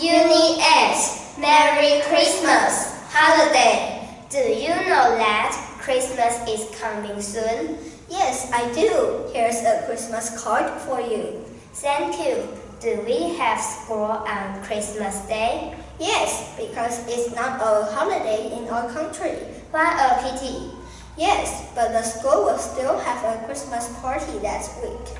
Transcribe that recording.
Uni S, Merry Christmas holiday. Do you know that Christmas is coming soon? Yes, I do. Here's a Christmas card for you. Thank you. Do we have school on Christmas Day? Yes, because it's not a holiday in our country. What a pity. Yes, but the school will still have a Christmas party that week.